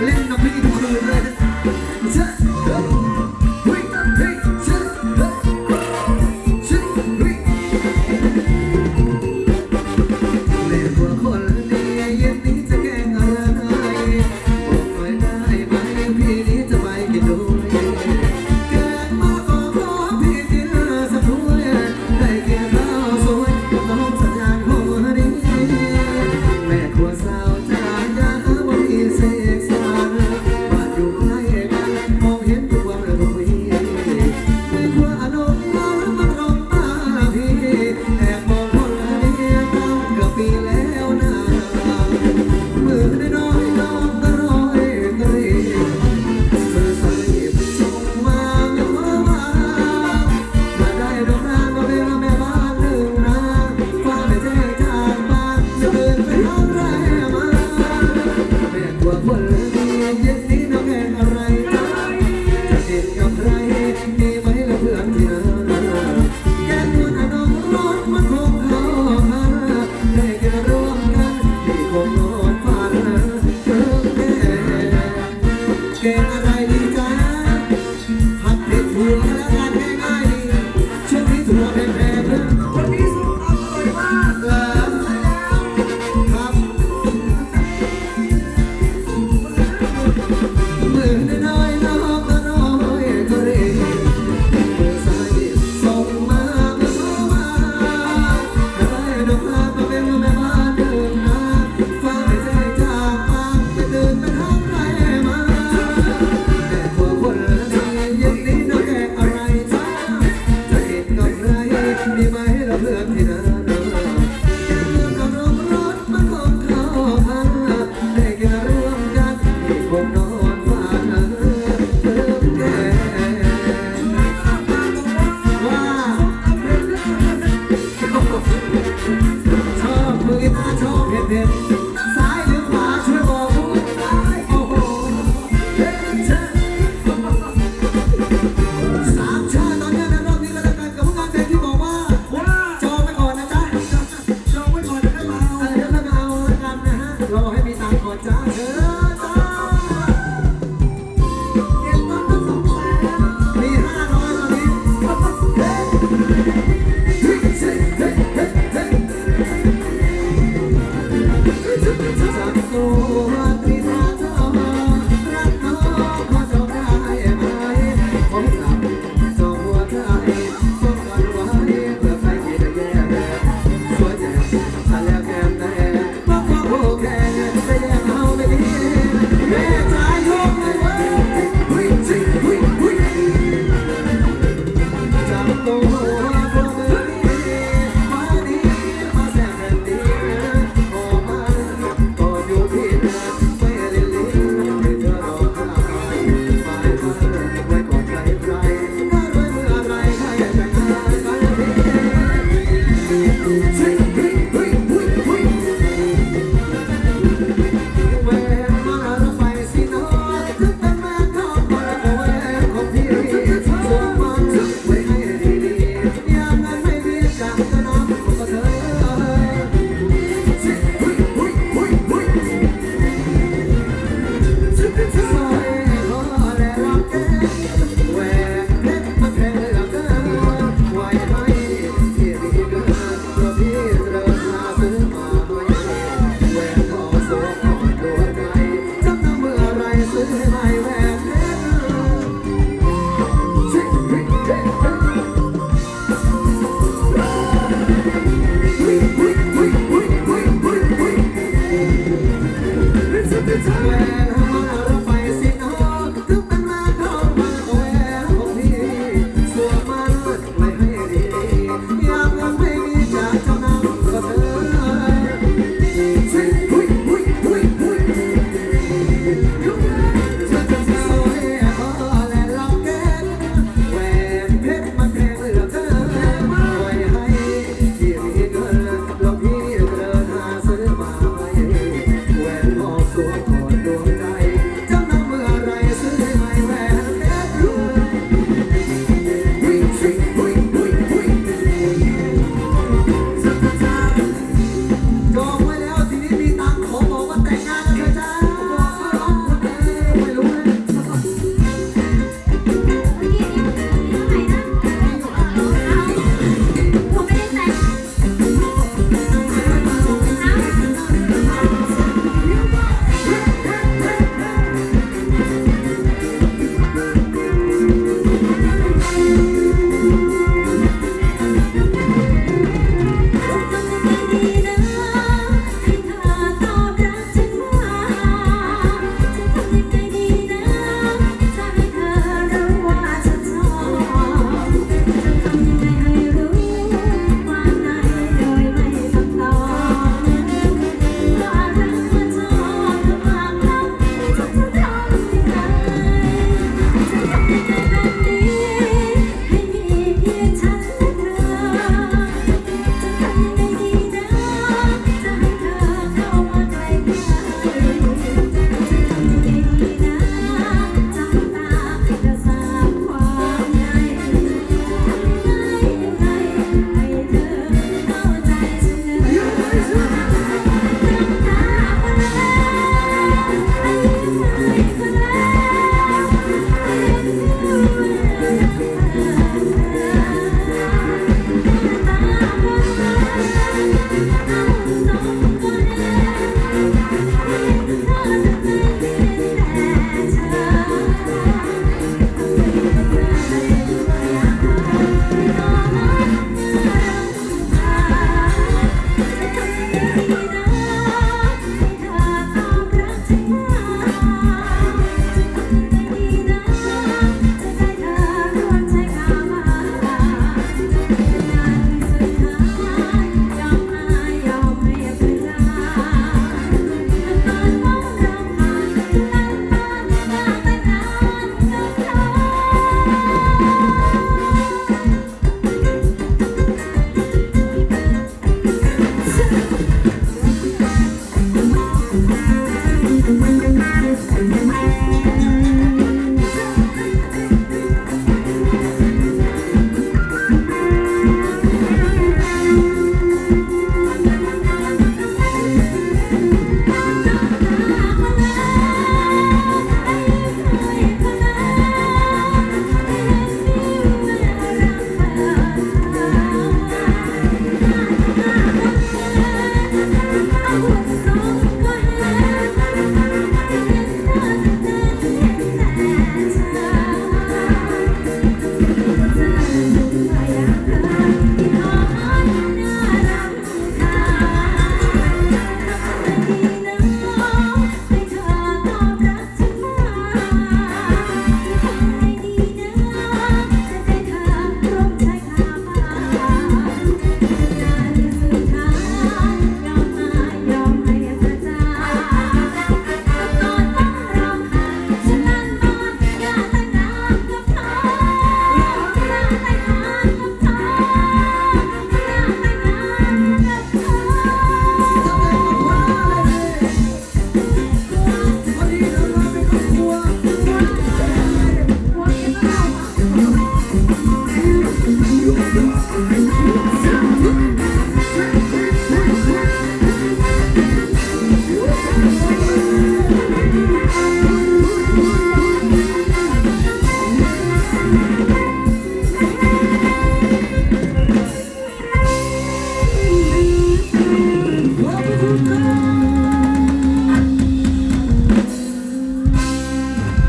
Lindo, pretty, blue, red. Let's go. me my